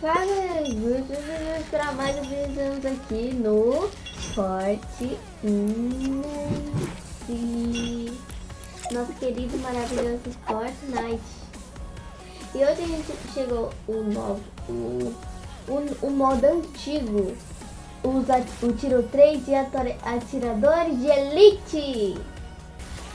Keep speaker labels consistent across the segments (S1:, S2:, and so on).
S1: Cara, vamos esperar mais anos aqui no Forte Nosso querido e maravilhoso Fortnite. E hoje a gente chegou o novo, o, o, o modo antigo, o tiro 3 de atiradores de elite.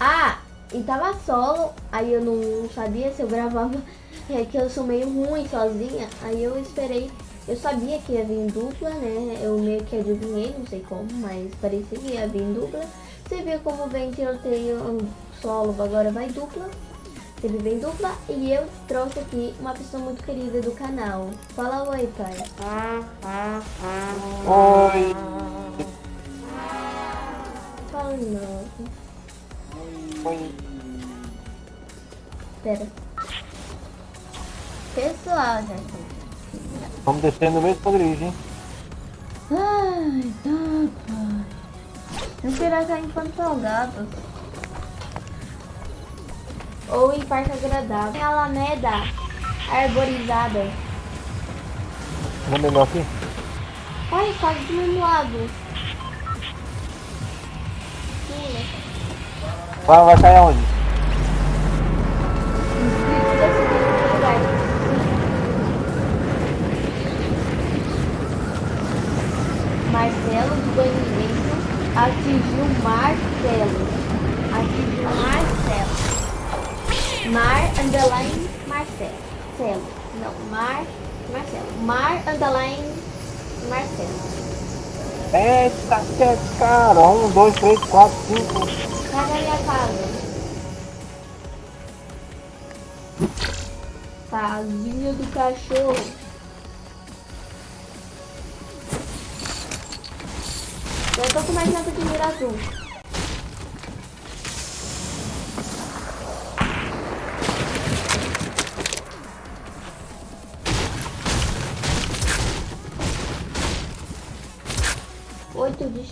S1: Ah, e tava solo, aí eu não sabia se eu gravava é que eu sou meio ruim sozinha, aí eu esperei, eu sabia que ia vir dupla, né, eu meio que adivinhei, não sei como, mas parecia que ia vir dupla. Você viu como vem tiroteio solo, agora vai dupla, teve bem dupla, e eu trouxe aqui uma pessoa muito querida do canal. Fala oi, pai.
S2: Oi.
S1: Fala novo.
S2: Oi.
S1: Pera. Pessoal, gente.
S2: Vamos descer no mesmo esconderijo, hein?
S1: Ai, tá, pai. Esperar cair enquanto salgados. Ou em parque agradável. Tem alameda arborizada.
S2: Não é melhor aqui?
S1: Olha, quase do mesmo lado.
S2: Vai, vai cair aonde?
S1: Marcelo do banimento atingiu Marcelo. Atingiu Marcelo. Mar underline Marcelo. Celo. Não, Mar Marcelo. Mar underline Marcelo.
S2: É cara. Um, dois, três, quatro, cinco.
S1: Cadê a minha casa? Casinha do cachorro. Eu tô com mais nada de mira azul.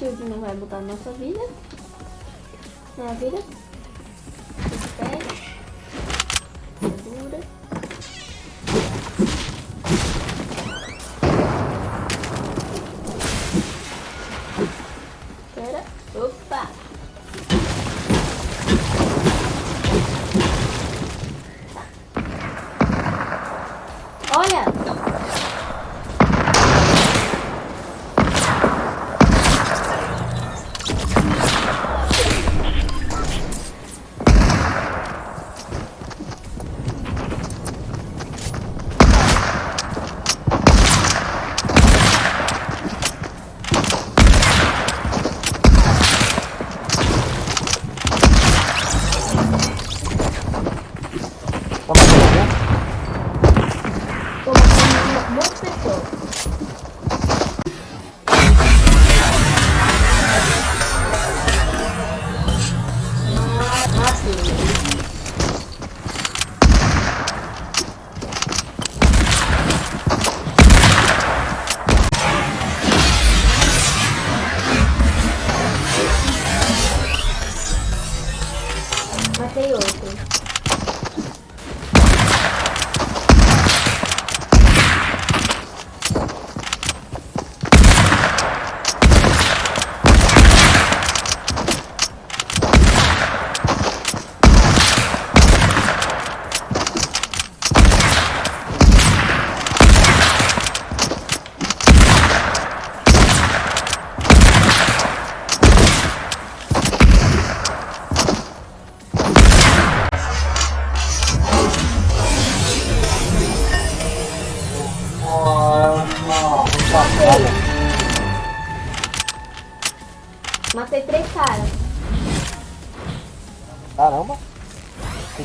S1: Shield não vai mudar a nossa vida. Minha vida. 没有
S2: 了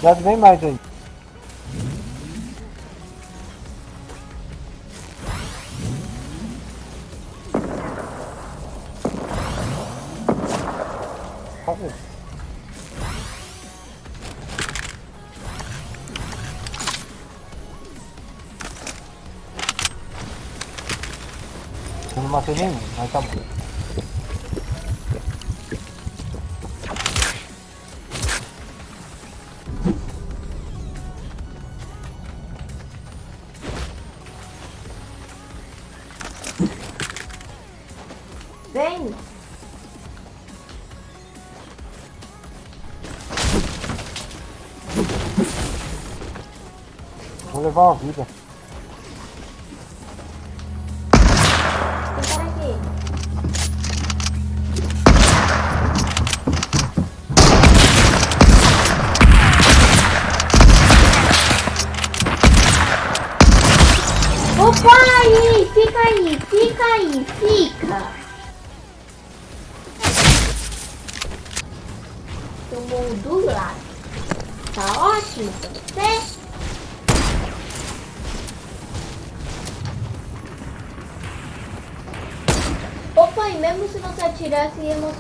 S2: Cuidado bem mais aí. Uma vida.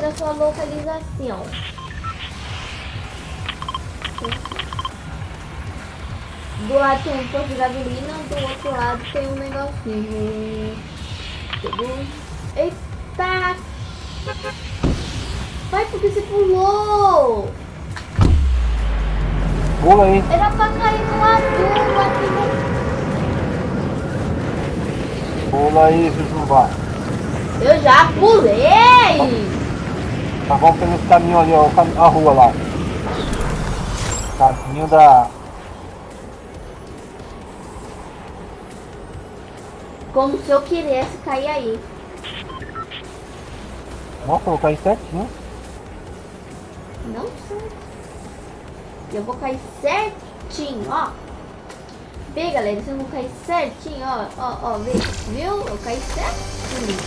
S1: Mostrar sua localização. Do lado tem um posto de gasolina, do outro lado tem um negocinho. Eita! Vai, porque você pulou!
S2: Pula aí.
S1: Era pra cair no azul aqui no...
S2: Pula aí, Jujubá.
S1: Eu já pulei!
S2: Tá vamos pelo caminho ali, ó, a rua lá. Caminho da.
S1: Como se eu quisesse cair aí.
S2: Nossa, eu vou cair certinho.
S1: Não sei. Eu vou cair certinho, ó. Vê, galera, vocês vão cair certinho, ó. Ó, ó, vê. Viu? Eu caí certinho.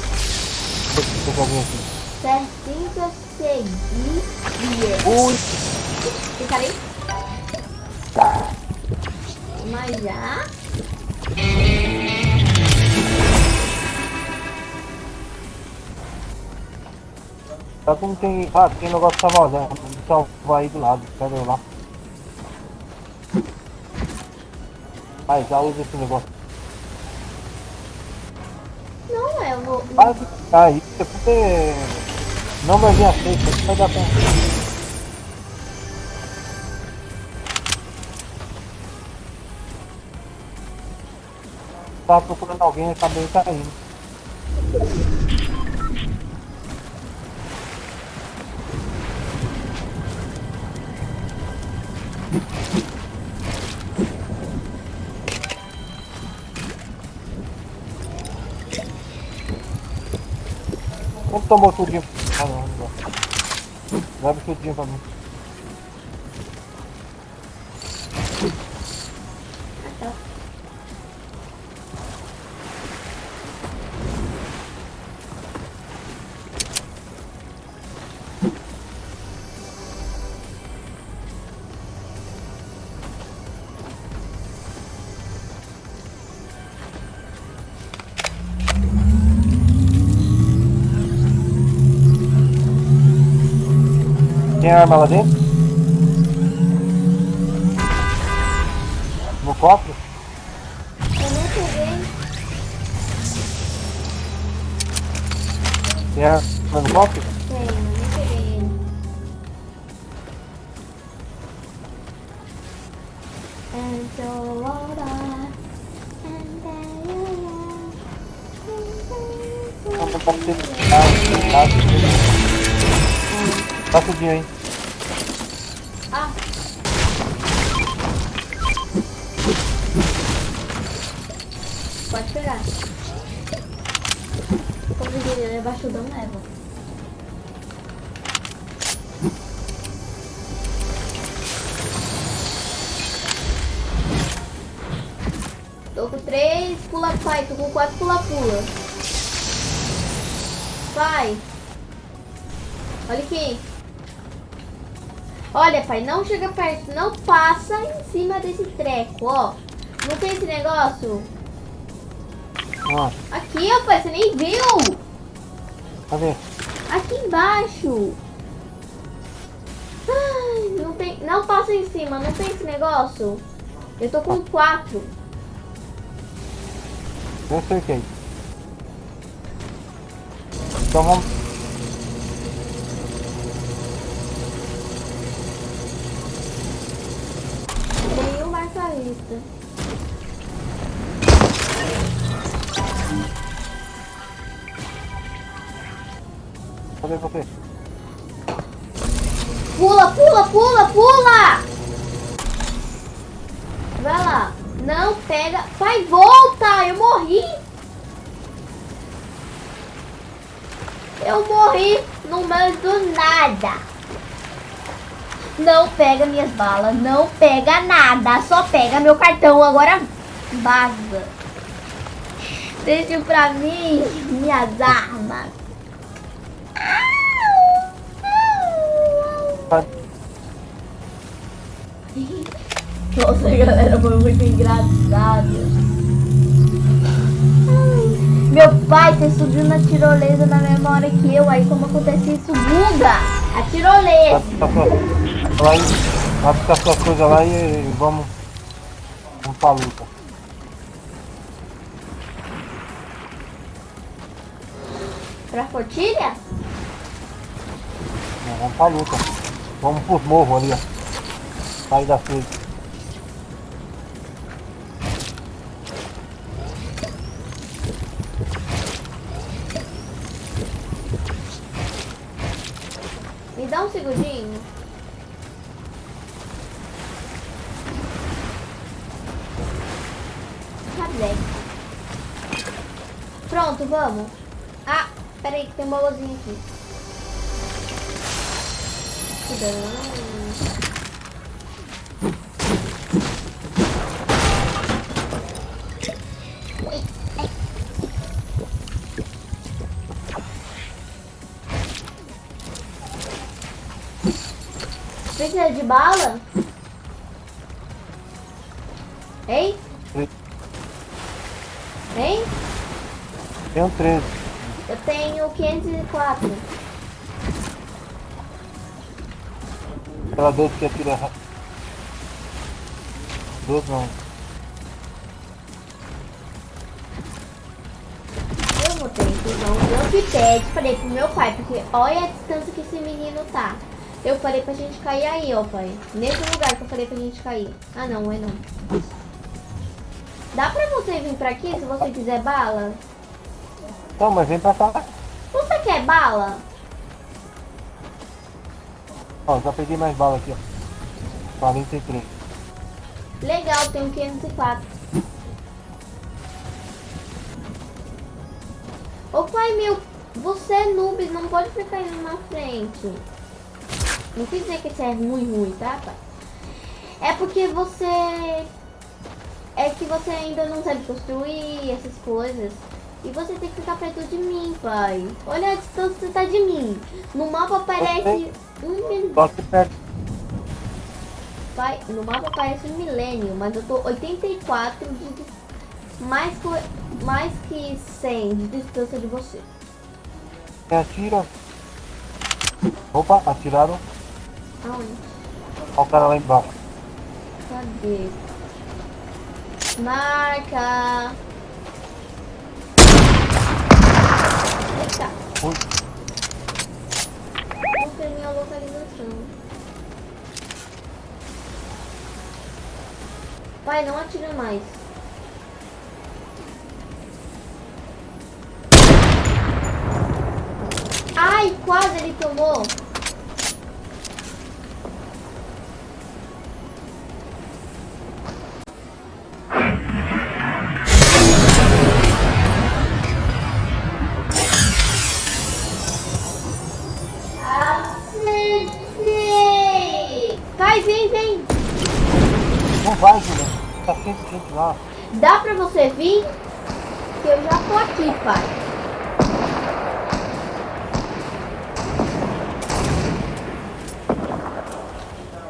S2: Eu.
S1: Certinho que eu segui.
S2: Ui!
S1: Fica ali. Mas já.
S2: Só que não tem. Ah, tem um negócio de salvar, né? Vou salvar aí do lado. Cadê eu lá? Vai, já usa esse negócio.
S1: Não, eu vou.
S2: Vai ficar aí, você puder. Não vai vir a frente, vai dar conta. Tava procurando alguém e acabei caindo. Como tomou não dá. Leva tudinho pra mim. Tem arma lá dentro? No cofre?
S1: Eu não peguei.
S2: Tem arma no cofre?
S1: Tem, eu não peguei ele. And so hold on. And then
S2: Pode
S1: pegar. Como diria, ele é baixudão leva. Tô com três pula pai, tô com quatro pula pula. Vai. Olha aqui. Olha, pai, não chega perto, não passa em cima desse treco, ó. Não tem esse negócio?
S2: Ó,
S1: Aqui, pai, você nem viu.
S2: cadê?
S1: Aqui embaixo. Ai, não tem, não passa em cima, não tem esse negócio. Eu tô com quatro.
S2: Eu acertei. Então vamos.
S1: Tem um marcarista.
S2: Cadê você?
S1: Pula, pula, pula, pula! Vai lá. Não pega. Pai, volta! Eu morri! Eu morri no meio do nada. Não pega minhas balas, não pega nada, só pega meu cartão. Agora vaza. Deixa pra mim minhas armas. Nossa, galera, foi muito engraçado. Meu pai, você subiu na tirolesa na mesma hora que eu. Aí como acontece isso? Buga! A tirolesa.
S2: sua, vai buscar suas coisas lá e, e vamos, vamos pra luta.
S1: Pra fortilha?
S2: Não, vamos pra luta. Vamos pros morros ali, ó. Sair da frente.
S1: Me dá um segundinho. Cadê? Pronto, vamos. Tem bolozinho aqui. Cuidado. Precisa de bala? Hein? Hein?
S2: Um 13.
S1: Tenho 504.
S2: Aquela 12 que atira rápido. 12 não.
S1: Eu ter que usar um jumppad. Falei pro meu pai, porque olha a distância que esse menino tá. Eu falei pra gente cair aí, ó, pai. Nesse lugar que eu falei pra gente cair. Ah, não, é não. Dá pra você vir pra aqui se você quiser bala?
S2: Não, mas vem pra cá.
S1: Você quer bala?
S2: Ó, já peguei mais bala aqui, ó. 43.
S1: Legal, tenho 504. Ô pai meu, você é noob, não pode ficar indo na frente. Não quis dizer que você é ruim, ruim, tá, pai? É porque você... É que você ainda não sabe construir essas coisas. E você tem que ficar perto de mim, pai. Olha a distância que você tá de mim. No mapa aparece um
S2: que perto.
S1: Pai, no mapa aparece um milênio, mas eu tô 84 de mais, co- mais que 100 de distância de você.
S2: Quem atira? Opa, atiraram.
S1: Aonde?
S2: Olha o cara lá embaixo.
S1: Cadê? Marca! Eita!
S2: Ui.
S1: Não tem minha localização. Pai, não atira mais. Ai, quase ele tomou.
S2: Lá.
S1: Dá pra você vir? Que eu já tô aqui, pai.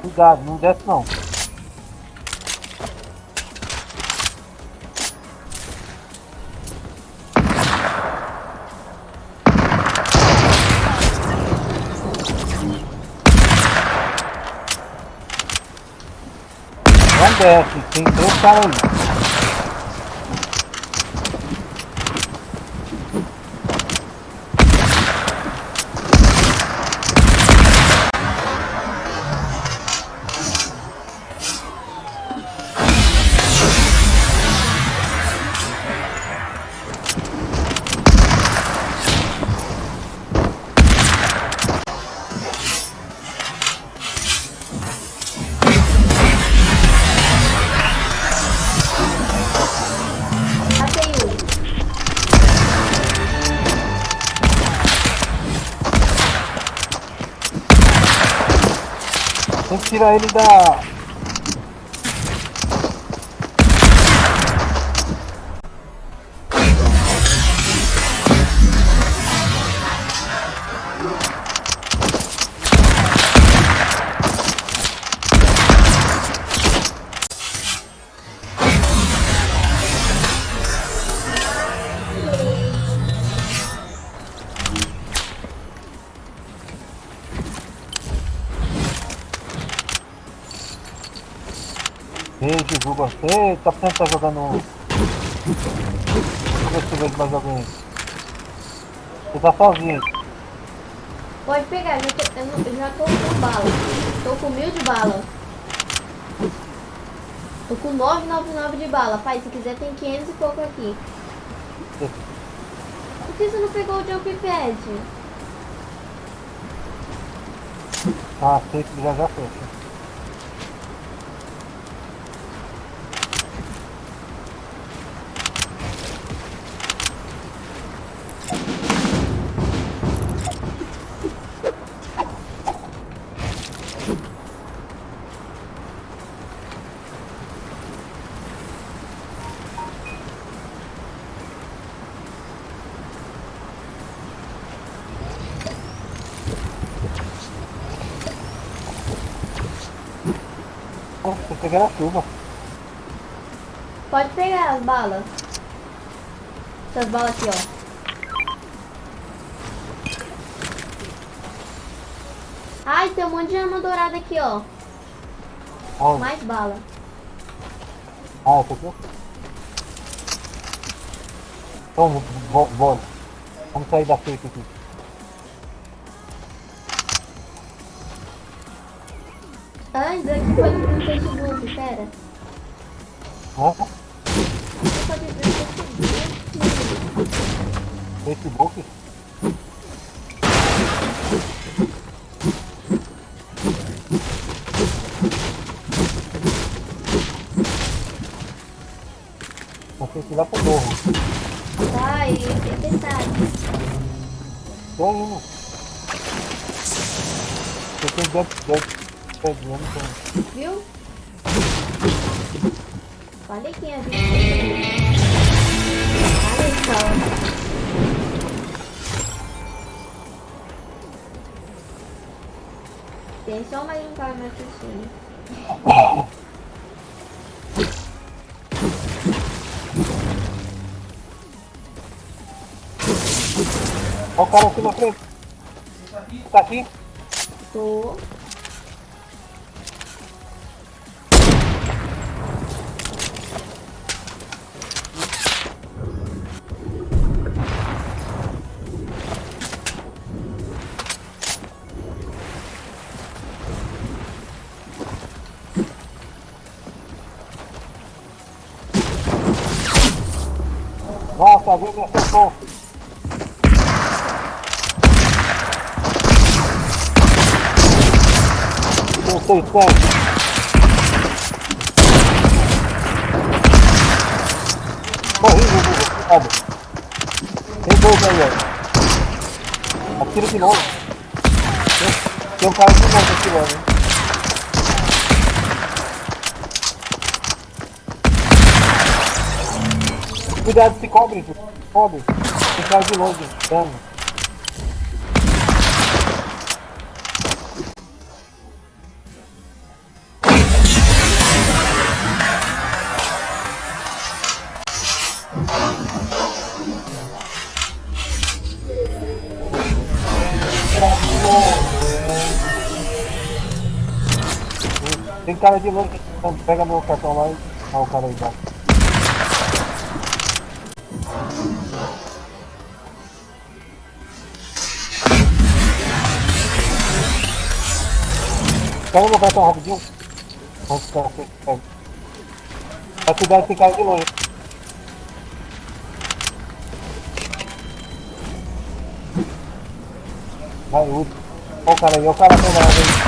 S2: Cuidado, não desce não. Tem três caras aí. Tirar ele da. Divulga. Ei, tá jogando. Deixa eu ver se eu vejo mais alguém. Você tá sozinho.
S1: Pode pegar, eu, já tô, eu, não- eu já tô com bala. Tô com mil de bala. Tô com 999 de bala. Pai, se quiser tem 500 e pouco aqui. Por que você não pegou o jump pad?
S2: Ah, sei que já já fecha. Peguei na chuva.
S1: Pode pegar as balas. Essas balas aqui, ó. Ai, tem um monte de arma dourada aqui, ó. Mais bala.
S2: Ah, essa aqui? Então, bora. Vamos sair da cerca aqui.
S1: Facebook.
S2: Temos que ir lá pro morro.
S1: E é verdade.
S2: Tô indo. Eu tenho eu não tenho.
S1: Viu? Olha quem é. Olha só. Tem só mais um cara me assistindo.
S2: Olha o cara aqui na frente. Tá aqui?
S1: Tô.
S2: Tem seis tanques. Morri, Gugu, cuidado. Tem dois aí, ó. Atira de novo. Tem, tem um cara de novo atirando, hein. Cuidado, se cobre, cobre. Tem cara de longe, dano. Cara de longe, pega meu cartão lá e. Ah, o cara aí embaixo. Pega meu cartão rapidinho. Vamos ficar aqui. Pega. Vai cuidar desse cara de longe. Vai, último. Olha o cara aí, olha o cara pegando aí.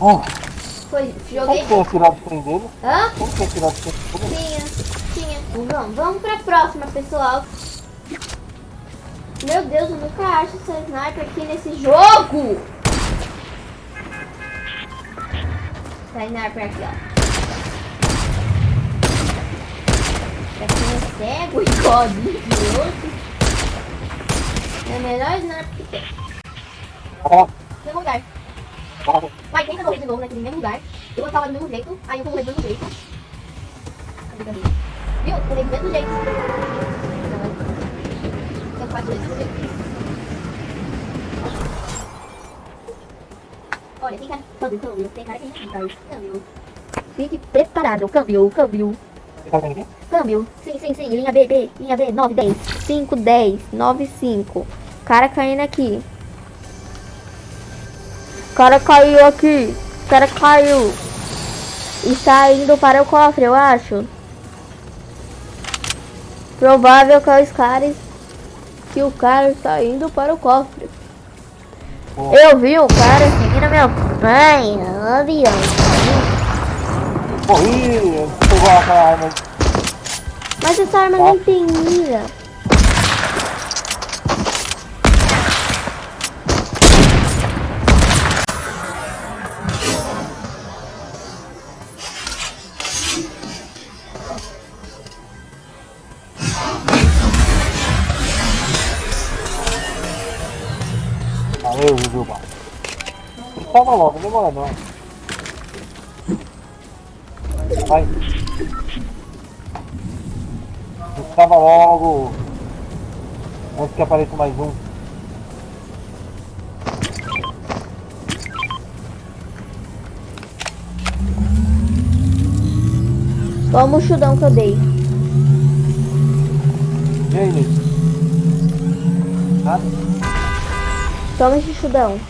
S2: Oh,
S1: Foi, joguei.
S2: como tirar de frente dele?
S1: Hã?
S2: Como é tirar de frente dele?
S1: Tinha, tinha. Vamos, vamos pra próxima, pessoal. Meu Deus, eu nunca acho essa sniper aqui nesse jogo. Essa sniper aqui, ó. Pra quem é cego e código de outro. É a melhor sniper que tem. Mesmo lugar.
S2: Ó,
S1: Vai, tenta correr de novo naquele mesmo lugar. Eu vou falar do mesmo jeito, aí eu correr do mesmo jeito. Viu? Eu corri do mesmo jeito. Eu faço do mesmo jeito. Olha, tem cara... Câmbio, câmbio. Tem cara que não fica. Câmbio. Fique preparado. Câmbio, câmbio.
S2: Tá?
S1: Câmbio. Sim, sim, sim. Linha B, B. Linha B. 9, 10. 5, 10. 9, 5. Cara caindo aqui. O cara caiu aqui. O cara caiu. Está indo para o cofre, eu acho. Provável que os caras... Que o cara está indo para o cofre.
S2: Ó,
S1: Eu vi o cara seguindo meu pai no avião.
S2: Corri, pegou aquela arma.
S1: Mas essa arma nem tem mira.
S2: Tava logo, não demora não. Vai. Estava logo. Antes que apareça mais um.
S1: Toma o chudão que eu dei.
S2: E aí, Nick? Nada?
S1: Toma esse chudão.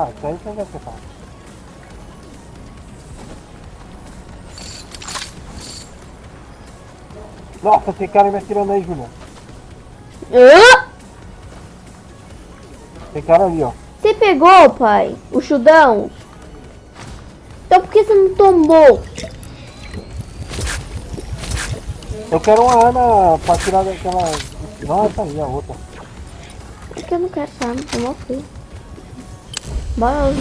S2: Ah, isso aí você separa. Nossa, tem cara me atirando aí, Julião.
S1: Hã?
S2: Tem cara ali, ó.
S1: Você pegou, pai? O chudão? Então por que você não tomou?
S2: Eu quero uma arma pra tirar daquela. Não, essa aí, a outra.
S1: Porque eu não quero essa arma, eu não fui. Bora,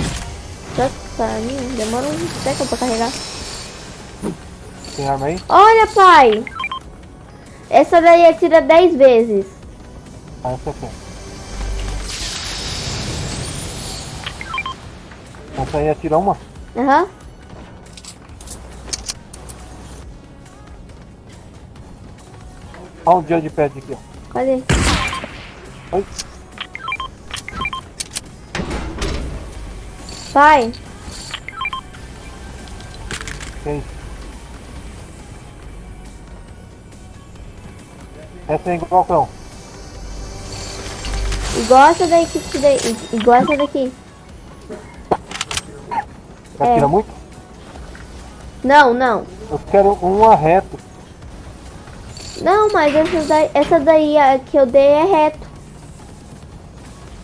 S1: já pra mim, demora um século pra carregar.
S2: Tem arma aí?
S1: Olha, pai! Essa daí atira 10 vezes.
S2: Ah, essa aqui. Essa aí atira uma?
S1: Aham.
S2: Olha um dia de pad aqui, ó.
S1: Cadê?
S2: Que isso? Essa é igual cão.
S1: igual essa daí que te dei. Igual essa daqui.
S2: Você
S1: É.
S2: muito?
S1: Não, não.
S2: Eu quero uma reto.
S1: Não, mas essa daí, essa daí que eu dei é reto.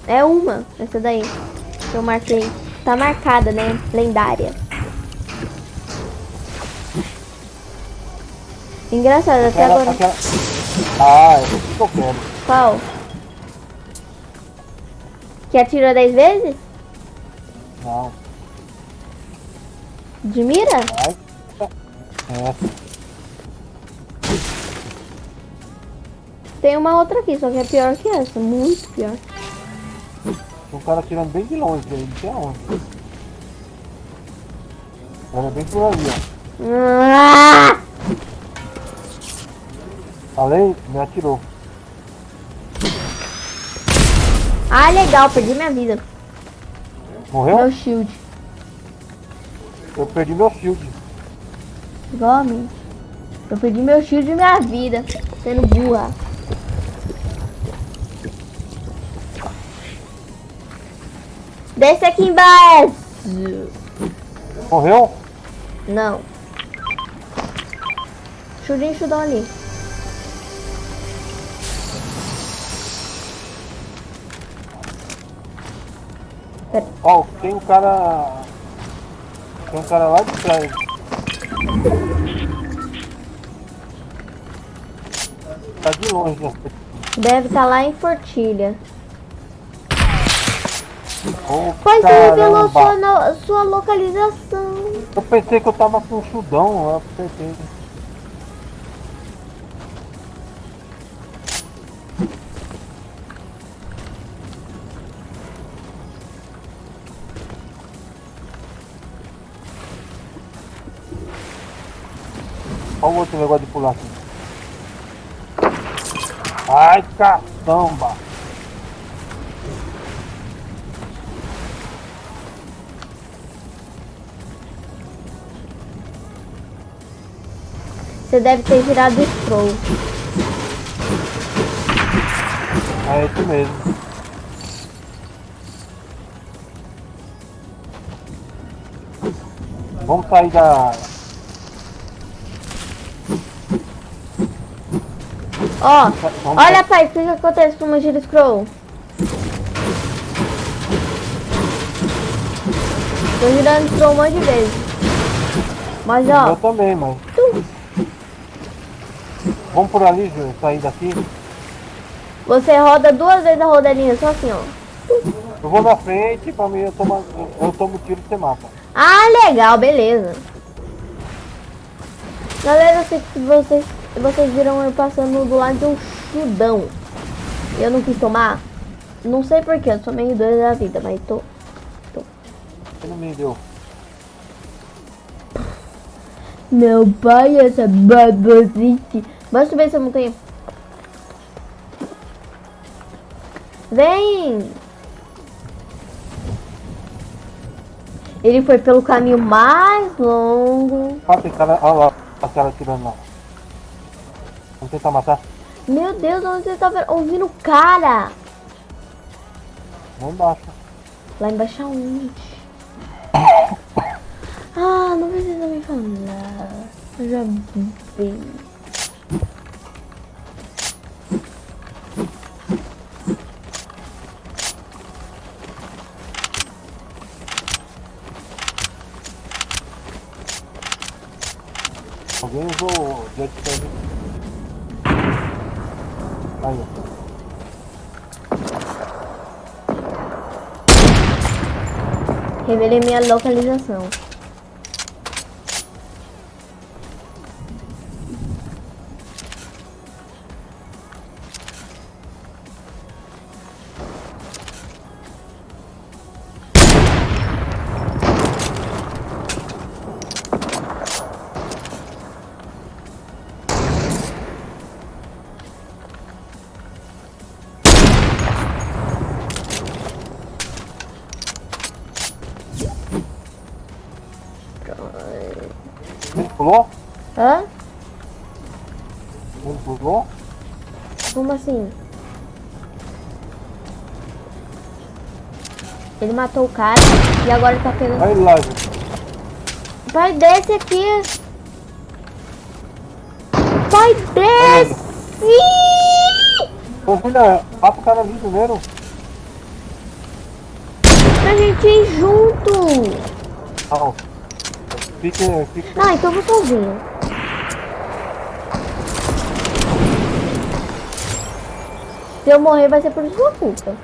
S1: É uma, essa daí. Que eu marquei. Tá marcada, né? Lendária. Engraçado, até agora.
S2: aquela... Ah, eu quero.
S1: Qual? Que atirou 10 vezes?
S2: Não.
S1: De mira?
S2: Essa.
S1: Tem uma outra aqui, só que é pior que essa. Muito pior.
S2: Tem um cara atirando bem de longe aí, não sei aonde. Olha bem por ali, ó. Falei, me atirou.
S1: ah, legal, perdi minha vida.
S2: Morreu?
S1: Meu shield.
S2: Eu perdi meu shield.
S1: Igual a mim. Eu perdi meu shield e minha vida. Sendo burra. Desce aqui embaixo.
S2: Morreu?
S1: Não. Churinho chudão ali.
S2: Ó, oh, tem um cara... Tem um cara lá de trás. Tá de longe, né?
S1: Deve estar tá lá em Fortilha.
S2: Ô,
S1: Pois revelou
S2: caramba.
S1: sua, no- sua localização.
S2: Eu pensei que eu tava com chudão, eu pensei. Olha o outro negócio de pular aqui. Ai, caçamba!
S1: Você deve ter girado o scroll.
S2: É esse mesmo. Vamos sair da.
S1: Ó,
S2: Vamos
S1: olha pai, o que, que acontece com uma gira scroll? Tô girando scroll um monte de vezes. Mas
S2: Eu
S1: ó,
S2: também, mas. Vamos por ali, Júlio, sair daqui.
S1: você roda duas vezes a rodalinha, só assim, ó.
S2: Eu vou na frente, pra mim eu tomo, eu tomo tiro e você mata.
S1: Ah, legal, beleza. Galera, eu sei que vocês, vocês viram eu passando do lado de um chudão. Eu não quis tomar. Não sei porquê, eu sou meio doida da vida, mas tô.
S2: Você não me deu.
S1: Meu pai, essa babosite. Bora subir essa montanha. Vem! Ele foi pelo caminho mais longo.
S2: Ah, tem cara. Olha lá, a cara tirando lá. Vamos tentar matar?
S1: Meu Deus, onde você tá ouvindo o cara?
S2: Lá embaixo.
S1: Lá embaixo aonde? Ah, não precisa me falar. Eu já vi.
S2: Alguém usou o jetpack. Aí.
S1: Revelei minha localização. Como assim? Ele matou o cara e agora tá pegando.
S2: Aí lá, gente.
S1: Pai, desce aqui! Pai, desce!
S2: Ô, filha, mata o cara ali primeiro.
S1: Pra gente ir junto!
S2: Não.
S1: Ah, então eu vou sozinho. Se eu morrer vai ser por sua culpa.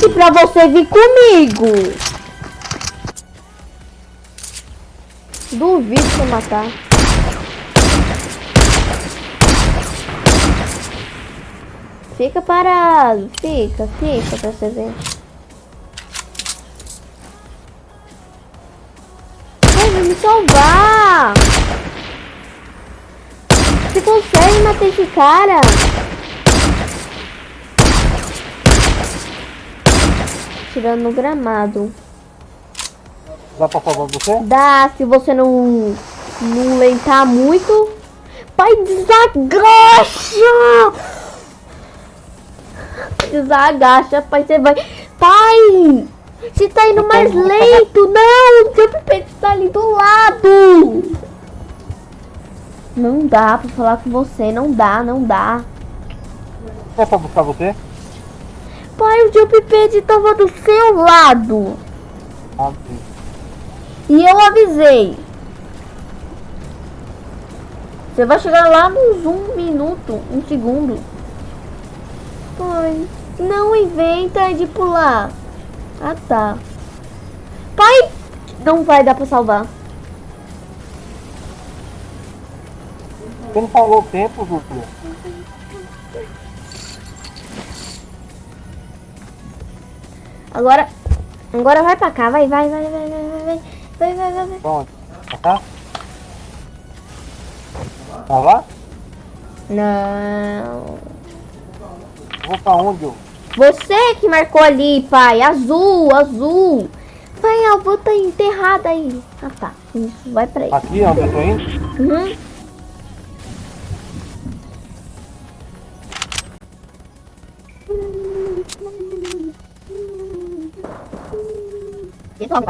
S1: Disse pra você vir comigo. Duvido você matar. Fica parado. Fica, fica pra você ver. Ai, vai me salvar. Você consegue matar esse cara? Tirando no gramado.
S2: Dá pra salvar você?
S1: Dá, se você não, não lentar muito. Pai, desagacha! Desagacha, pai, você vai... Pai! Você tá indo mais lento! Não! Seu pipete tá ali do lado! Não dá pra falar com você, não dá, não dá.
S2: É pra buscar você?
S1: Pai, o Jump Pad tava do seu lado.
S2: Sim.
S1: E eu avisei. Você vai chegar lá nos um minuto, um segundo. Pai, não inventa de pular. Ah, tá. Pai, não vai dar pra salvar.
S2: Você não falou o tempo, Júlio?
S1: Agora, agora vai pra cá, vai, vai, vai, vai, vai, vai, vai, vai, vai, vai, vai.
S2: Pra cá? Pra lá?
S1: Não.
S2: Vou pra onde, eu?
S1: Você que marcou ali, pai. Azul, azul. Pai, a avó tá enterrada aí. Ah, tá. Isso, vai pra aí.
S2: Aqui, onde eu tô indo?
S1: Uhum. Vai,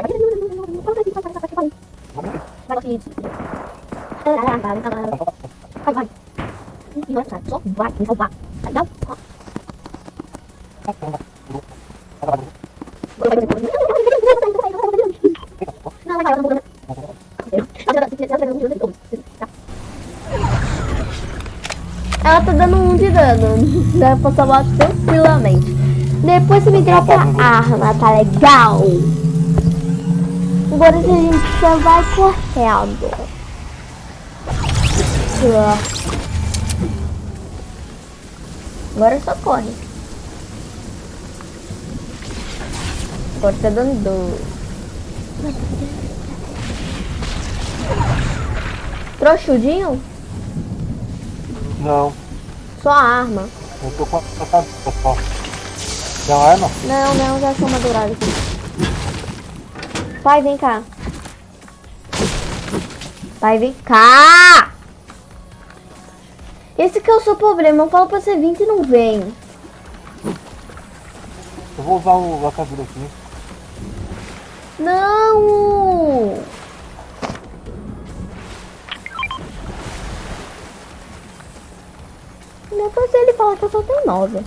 S1: vai. E vai, só vai me. Não. Não, vai, vai, Ela tá dando um de dano. Dá pra salvar tranquilamente. Depois você me dropa a arma, tá legal? Agora a gente só vai correndo. Agora só corre. Agora tá dando dor. Trouxudinho?
S2: Não.
S1: Só a arma.
S2: Eu tô com a cabeça só. Uma arma?
S1: Não, não, já achou uma dourada aqui. Pai, vem cá. Pai, vem cá! Esse que é o seu problema. Eu falo pra você vir e não vem.
S2: Eu vou usar o lacador aqui.
S1: Não! Depois ele fala que eu só tenho nove.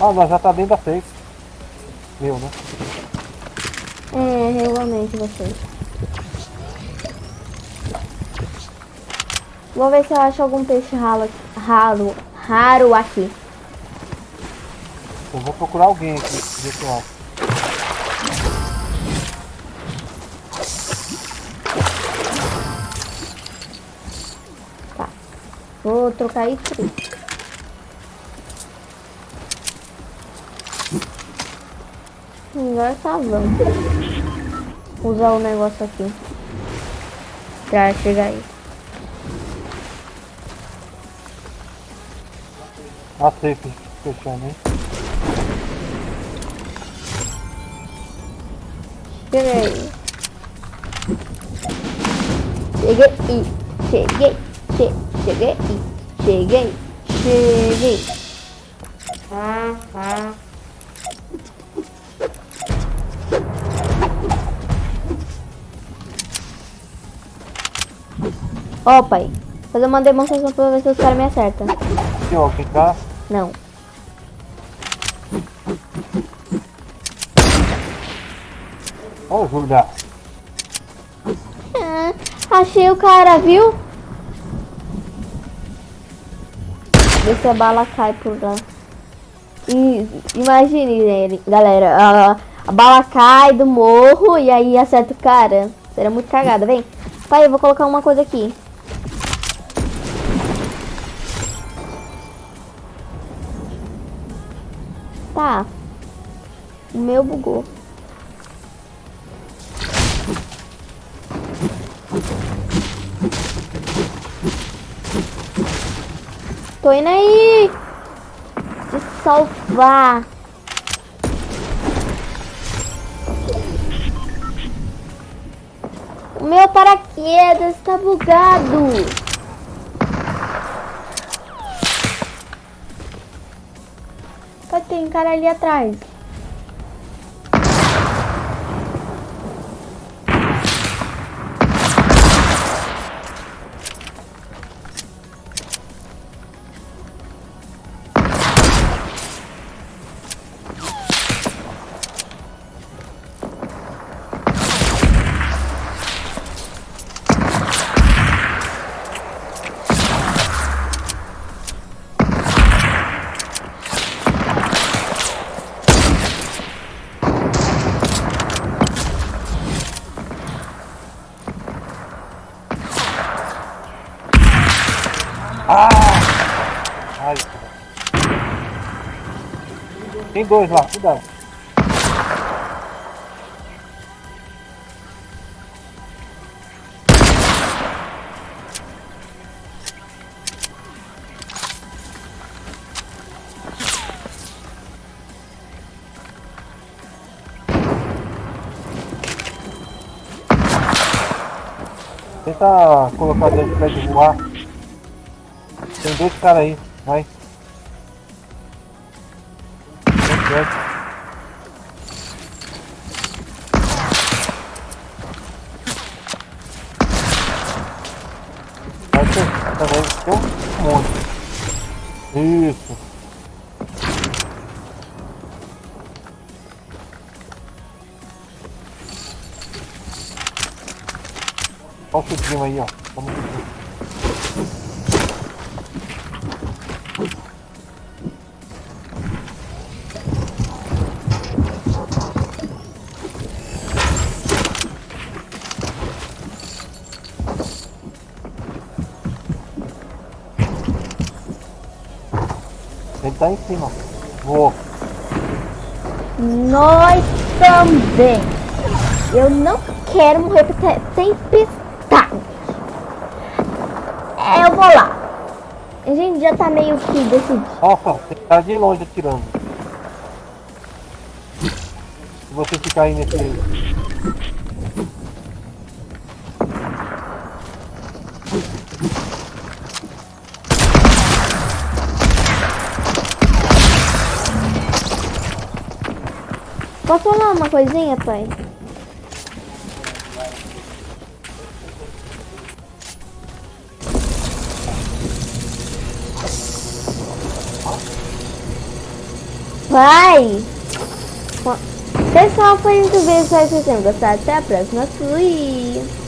S2: Ah, nós já tá dentro da safe. Meu, né?
S1: É, realmente você. Vou ver se eu acho algum peixe ralo, raro, raro aqui.
S2: Eu vou procurar alguém aqui, ver se eu acho.
S1: Vou trocar isso. Agora tá vamos. Usar o negócio aqui. Pra chegar aí.
S2: A safe fechando, hein?
S1: Cheguei. Cheguei e cheguei. Che cheguei e cheguei. Cheguei. Ó, pai. Fazer uma demonstração pra ver se os caras me acertam.
S2: Aqui, ó, tá?
S1: Não.
S2: Ó, o Júlia.
S1: Ah, achei o cara, viu? Vê se a bala cai por lá. E imagine, ele- galera, a, a bala cai do morro e aí acerta o cara. Será muito cagada, vem. Pai, eu vou colocar uma coisa aqui. Tá. O meu bugou. Tô indo aí! Se salvar! O meu paraquedas está bugado! Um cara ali atrás.
S2: Tem dois lá, cuidado. Tenta colocar dentro pra ele voar. Tem dois caras aí. Vai, tá em cima. Voou.
S1: Nós também. Eu não quero morrer tempestade. É, eu vou lá. A gente já tá meio que decidido.
S2: Nossa, tem cara de longe atirando. Se você ficar aí nesse.
S1: Posso falar uma coisinha, pai? Pai! Pessoal, foi muito bem. Espero que vocês gostado. Até a próxima. Fui!